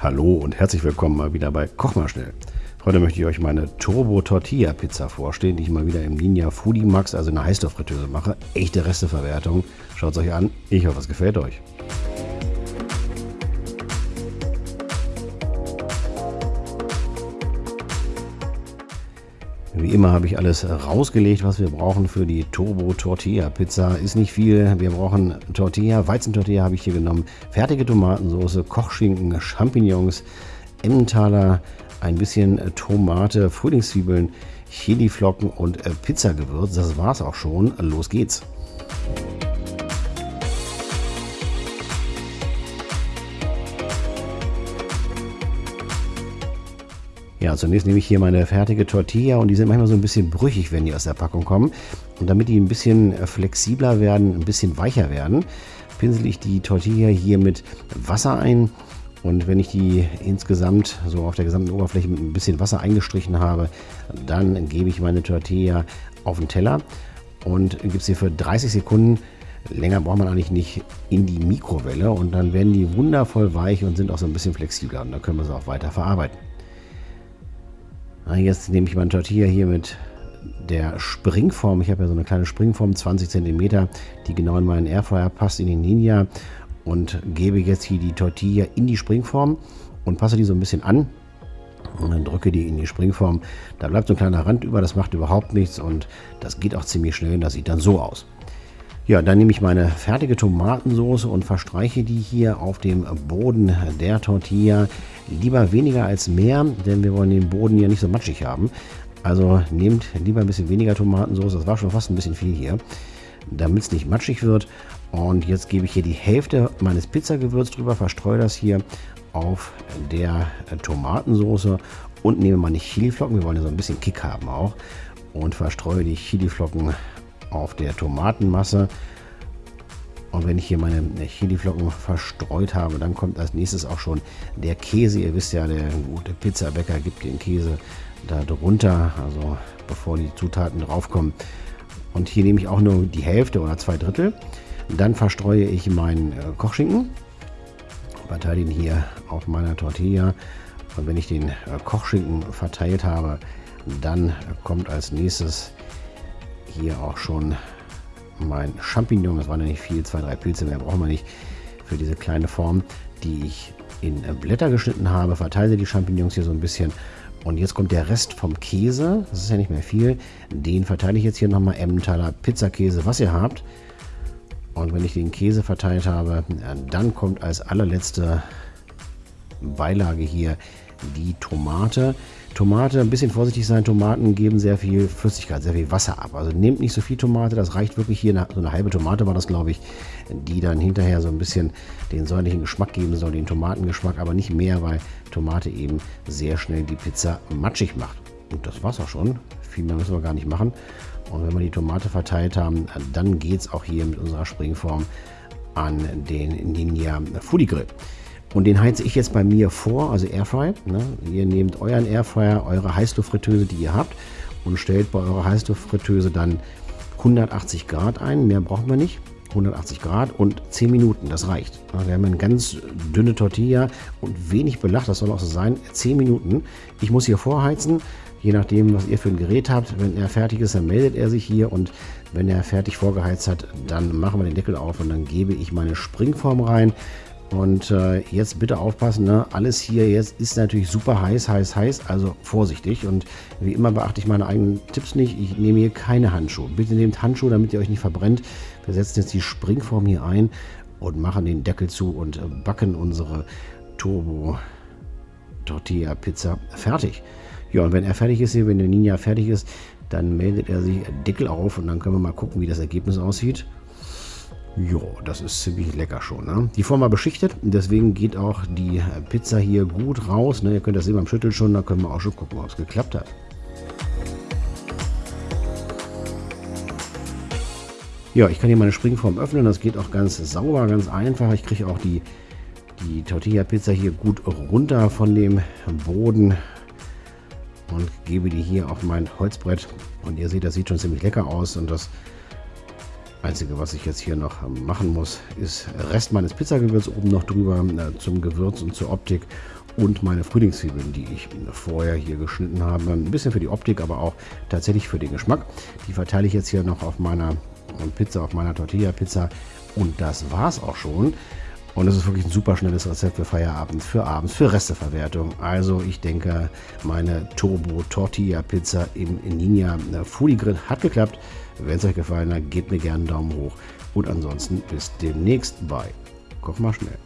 Hallo und herzlich willkommen mal wieder bei Koch mal schnell. Heute möchte ich euch meine Turbo Tortilla Pizza vorstellen, die ich mal wieder im Ninja Foodie Max, also in einer Heißstofffritteuse mache. Echte Resteverwertung. Schaut es euch an. Ich hoffe, es gefällt euch. Wie immer habe ich alles rausgelegt, was wir brauchen für die Turbo Tortilla Pizza. Ist nicht viel. Wir brauchen Tortilla, Weizentortilla habe ich hier genommen, fertige Tomatensauce, Kochschinken, Champignons, Emmentaler, ein bisschen Tomate, Frühlingszwiebeln, Chiliflocken und Pizzagewürz. Das war's auch schon. Los geht's. Ja, zunächst nehme ich hier meine fertige Tortilla und die sind manchmal so ein bisschen brüchig, wenn die aus der Packung kommen. Und damit die ein bisschen äh, flexibler werden, ein bisschen weicher werden, pinsel ich die Tortilla hier mit Wasser ein. Und wenn ich die insgesamt so auf der gesamten Oberfläche mit ein bisschen Wasser eingestrichen habe, dann gebe ich meine Tortilla auf den Teller und gebe sie für 30 Sekunden länger braucht man eigentlich nicht in die Mikrowelle und dann werden die wundervoll weich und sind auch so ein bisschen flexibler und dann können wir sie auch weiter verarbeiten. Jetzt nehme ich meine Tortilla hier mit der Springform. Ich habe ja so eine kleine Springform, 20 cm, die genau in meinen Airfryer passt, in den Ninja. Und gebe jetzt hier die Tortilla in die Springform und passe die so ein bisschen an. Und dann drücke die in die Springform. Da bleibt so ein kleiner Rand über, das macht überhaupt nichts und das geht auch ziemlich schnell. Das sieht dann so aus. Ja, dann nehme ich meine fertige Tomatensauce und verstreiche die hier auf dem Boden der Tortilla. Lieber weniger als mehr, denn wir wollen den Boden ja nicht so matschig haben. Also nehmt lieber ein bisschen weniger Tomatensauce, das war schon fast ein bisschen viel hier, damit es nicht matschig wird. Und jetzt gebe ich hier die Hälfte meines Pizzagewürz drüber, verstreue das hier auf der Tomatensauce und nehme meine Chiliflocken, wir wollen ja so ein bisschen Kick haben auch, und verstreue die Chiliflocken auf der Tomatenmasse. Und wenn ich hier meine Chiliflocken verstreut habe, dann kommt als nächstes auch schon der Käse. Ihr wisst ja, der gute Pizzabäcker gibt den Käse da drunter, also bevor die Zutaten draufkommen. Und hier nehme ich auch nur die Hälfte oder zwei Drittel. Dann verstreue ich meinen äh, Kochschinken, verteile ihn hier auf meiner Tortilla. Und wenn ich den äh, Kochschinken verteilt habe, dann kommt als nächstes hier auch schon mein Champignon. Das waren ja nicht viel, zwei, drei Pilze mehr brauchen wir nicht für diese kleine Form, die ich in Blätter geschnitten habe. Verteile die Champignons hier so ein bisschen. Und jetzt kommt der Rest vom Käse. Das ist ja nicht mehr viel. Den verteile ich jetzt hier nochmal Emmentaler Pizzakäse, was ihr habt. Und wenn ich den Käse verteilt habe, dann kommt als allerletzte Beilage hier die Tomate. Tomate, ein bisschen vorsichtig sein, Tomaten geben sehr viel Flüssigkeit, sehr viel Wasser ab. Also nehmt nicht so viel Tomate, das reicht wirklich hier, so eine halbe Tomate war das, glaube ich, die dann hinterher so ein bisschen den säuerlichen Geschmack geben soll, den Tomatengeschmack, aber nicht mehr, weil Tomate eben sehr schnell die Pizza matschig macht. Und das war's auch schon. Viel mehr müssen wir gar nicht machen. Und wenn wir die Tomate verteilt haben, dann geht es auch hier mit unserer Springform an den Ninja Foodie Grill. Und den heize ich jetzt bei mir vor, also Airfry. Ne? Ihr nehmt euren Airfryer, eure Heißluftfritteuse, die ihr habt, und stellt bei eurer Heißluftfritteuse dann 180 Grad ein. Mehr brauchen wir nicht. 180 Grad und 10 Minuten, das reicht. Wir haben eine ganz dünne Tortilla und wenig Belach, das soll auch so sein. 10 Minuten. Ich muss hier vorheizen, je nachdem, was ihr für ein Gerät habt. Wenn er fertig ist, dann meldet er sich hier und wenn er fertig vorgeheizt hat, dann machen wir den Deckel auf und dann gebe ich meine Springform rein. Und äh, jetzt bitte aufpassen, ne? alles hier jetzt ist natürlich super heiß, heiß, heiß, also vorsichtig. Und wie immer beachte ich meine eigenen Tipps nicht. Ich nehme hier keine Handschuhe. Bitte nehmt Handschuhe, damit ihr euch nicht verbrennt. Wir setzen jetzt die Springform hier ein und machen den Deckel zu und äh, backen unsere Turbo Tortilla Pizza fertig. Ja, und wenn er fertig ist hier, wenn der Ninja fertig ist, dann meldet er sich Deckel auf und dann können wir mal gucken, wie das Ergebnis aussieht. Jo, das ist ziemlich lecker schon. Ne? Die Form war beschichtet, deswegen geht auch die Pizza hier gut raus. Ne? Ihr könnt das sehen beim Schütteln schon, da können wir auch schon gucken, ob es geklappt hat. Ja, ich kann hier meine Springform öffnen, das geht auch ganz sauber, ganz einfach. Ich kriege auch die, die Tortilla-Pizza hier gut runter von dem Boden und gebe die hier auf mein Holzbrett. Und ihr seht, das sieht schon ziemlich lecker aus und das Einzige, was ich jetzt hier noch machen muss, ist Rest meines Pizzagewürz oben noch drüber äh, zum Gewürz und zur Optik. und meine Frühlingszwiebeln, die ich vorher hier geschnitten habe. Ein bisschen für die Optik, aber auch tatsächlich für den Geschmack. Die verteile ich jetzt hier noch auf meiner Pizza, auf meiner Tortilla-Pizza. Und das war's auch schon. Und es ist wirklich ein super schnelles Rezept für Feierabend, für abends, für Resteverwertung. Also ich denke, meine Turbo Tortilla Pizza im Ninja Foodie Grill hat geklappt. Wenn es euch gefallen hat, gebt mir gerne einen Daumen hoch. Und ansonsten bis demnächst bei Koch mal schnell.